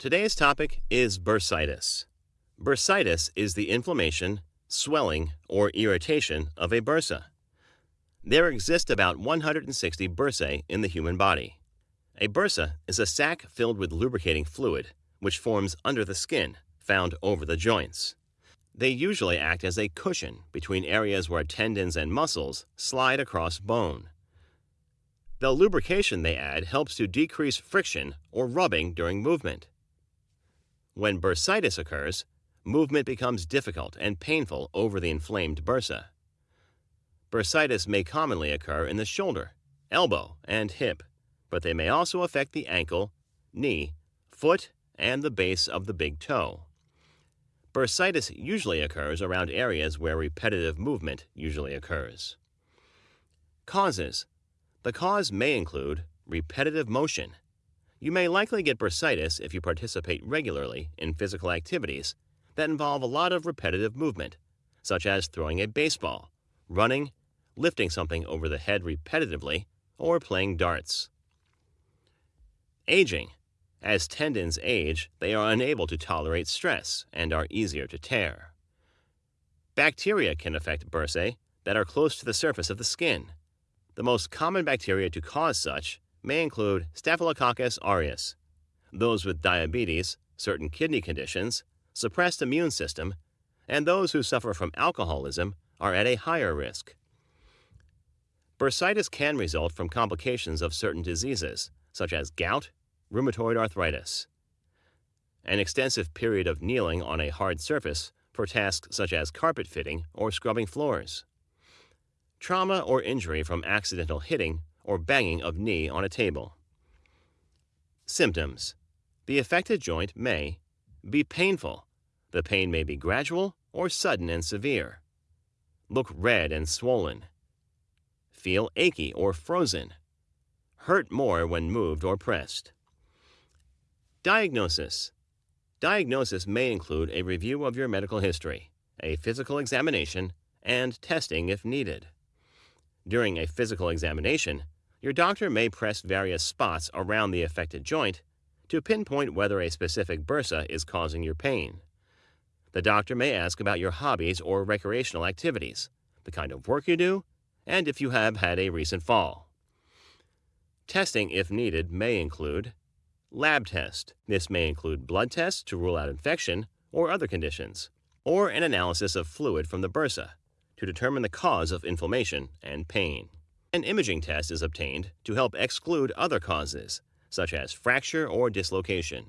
Today's topic is bursitis. Bursitis is the inflammation, swelling, or irritation of a bursa. There exist about 160 bursae in the human body. A bursa is a sac filled with lubricating fluid, which forms under the skin, found over the joints. They usually act as a cushion between areas where tendons and muscles slide across bone. The lubrication they add helps to decrease friction or rubbing during movement. When bursitis occurs, movement becomes difficult and painful over the inflamed bursa. Bursitis may commonly occur in the shoulder, elbow, and hip, but they may also affect the ankle, knee, foot, and the base of the big toe. Bursitis usually occurs around areas where repetitive movement usually occurs. Causes The cause may include repetitive motion. You may likely get bursitis if you participate regularly in physical activities that involve a lot of repetitive movement, such as throwing a baseball, running, lifting something over the head repetitively, or playing darts. Aging. As tendons age, they are unable to tolerate stress and are easier to tear. Bacteria can affect bursae that are close to the surface of the skin. The most common bacteria to cause such may include Staphylococcus aureus, those with diabetes, certain kidney conditions, suppressed immune system, and those who suffer from alcoholism are at a higher risk. Bursitis can result from complications of certain diseases, such as gout, rheumatoid arthritis. An extensive period of kneeling on a hard surface for tasks such as carpet fitting or scrubbing floors. Trauma or injury from accidental hitting or banging of knee on a table. Symptoms The affected joint may be painful. The pain may be gradual or sudden and severe. Look red and swollen feel achy or frozen, hurt more when moved or pressed. Diagnosis Diagnosis may include a review of your medical history, a physical examination, and testing if needed. During a physical examination, your doctor may press various spots around the affected joint to pinpoint whether a specific bursa is causing your pain. The doctor may ask about your hobbies or recreational activities, the kind of work you do, and if you have had a recent fall. Testing, if needed, may include lab test. This may include blood tests to rule out infection or other conditions, or an analysis of fluid from the bursa to determine the cause of inflammation and pain. An imaging test is obtained to help exclude other causes, such as fracture or dislocation.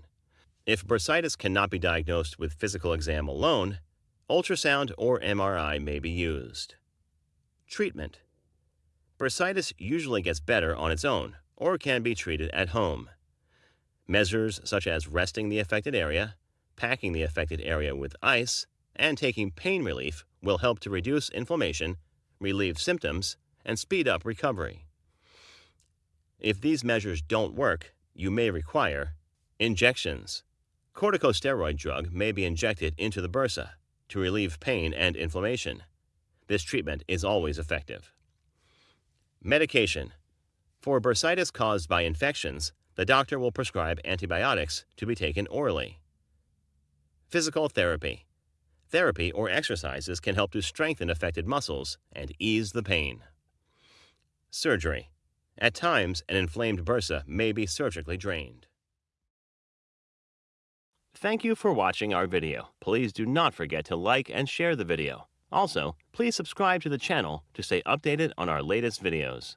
If bursitis cannot be diagnosed with physical exam alone, ultrasound or MRI may be used. Treatment Bursitis usually gets better on its own or can be treated at home. Measures such as resting the affected area, packing the affected area with ice, and taking pain relief will help to reduce inflammation, relieve symptoms, and speed up recovery. If these measures don't work, you may require injections. Corticosteroid drug may be injected into the bursa to relieve pain and inflammation. This treatment is always effective. Medication. For bursitis caused by infections, the doctor will prescribe antibiotics to be taken orally. Physical therapy. Therapy or exercises can help to strengthen affected muscles and ease the pain. Surgery. At times, an inflamed bursa may be surgically drained. Thank you for watching our video. Please do not forget to like and share the video. Also, please subscribe to the channel to stay updated on our latest videos.